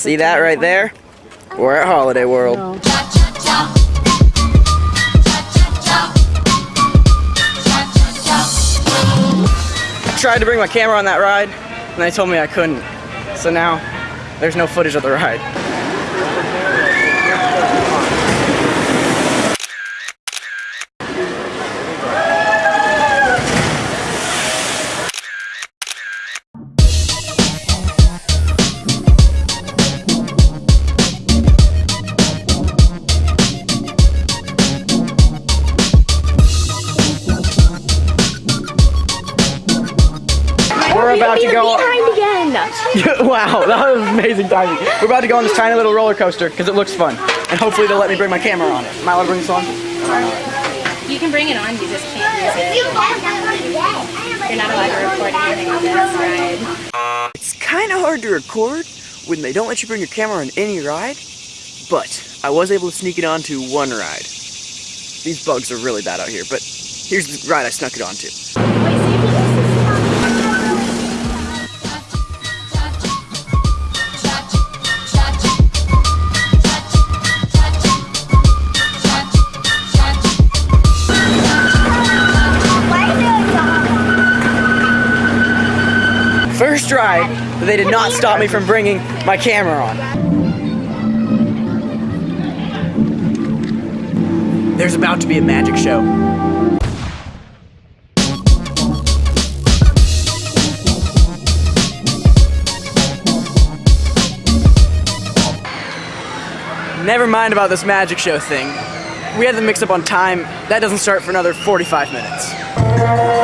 See that right there? We're at Holiday World. I tried to bring my camera on that ride, and they told me I couldn't. So now, there's no footage of the ride. About to go. behind again. wow, that was amazing timing. We're about to go on this tiny little roller coaster because it looks fun, and hopefully they'll let me bring my camera on it. Am I allowed to bring this on? You can bring it on, you just can't use it. You're not allowed to record anything on this ride. It's kind of hard to record when they don't let you bring your camera on any ride, but I was able to sneak it onto one ride. These bugs are really bad out here, but here's the ride I snuck it onto. First ride, but they did not stop me from bringing my camera on. There's about to be a magic show. Never mind about this magic show thing. We had the mix up on time. That doesn't start for another 45 minutes.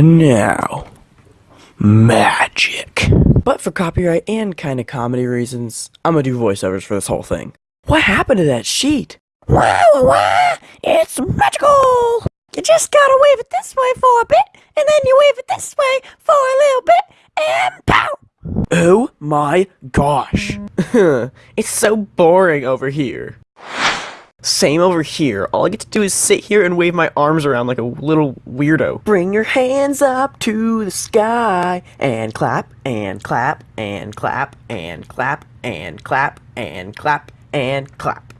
And now, magic. But for copyright and kind of comedy reasons, I'm gonna do voiceovers for this whole thing. What happened to that sheet? Wow, wow, it's magical. You just gotta wave it this way for a bit, and then you wave it this way for a little bit, and pow! Oh my gosh. it's so boring over here. Same over here. All I get to do is sit here and wave my arms around like a little weirdo. Bring your hands up to the sky and clap and clap and clap and clap and clap and clap and clap.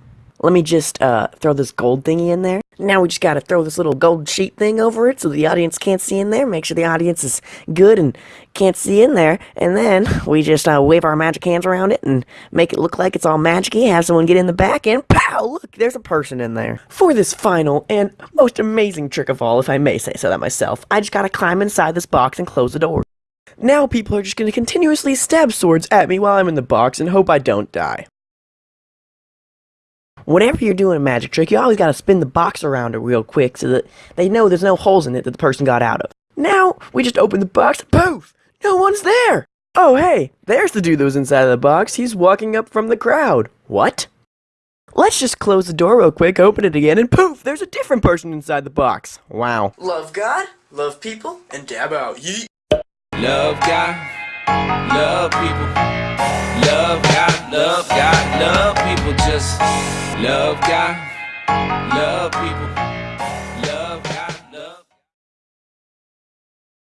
Let me just uh, throw this gold thingy in there. Now we just gotta throw this little gold sheet thing over it so the audience can't see in there. Make sure the audience is good and can't see in there. And then we just uh, wave our magic hands around it and make it look like it's all magicy. Have someone get in the back and pow! Look, there's a person in there. For this final and most amazing trick of all, if I may say so that myself, I just gotta climb inside this box and close the door. Now people are just gonna continuously stab swords at me while I'm in the box and hope I don't die. Whenever you're doing a magic trick, you always gotta spin the box around it real quick so that they know there's no holes in it that the person got out of. Now, we just open the box, poof! No one's there! Oh hey, there's the dude that was inside of the box. He's walking up from the crowd. What? Let's just close the door real quick, open it again, and poof! There's a different person inside the box. Wow. Love God, love people, and dab out. Yeet. Love God, love people. Love God, love God, love people. Just Love God, love people.